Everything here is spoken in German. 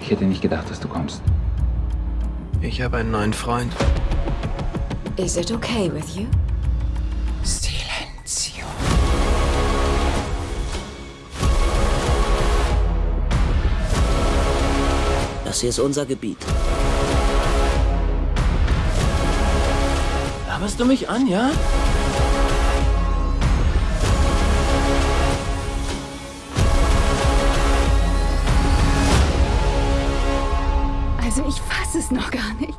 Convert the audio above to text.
Ich hätte nicht gedacht, dass du kommst. Ich habe einen neuen Freund. Is it okay with you? Silenzio. Das hier ist unser Gebiet. Laberst du mich an, ja? Also ich fasse es noch gar nicht.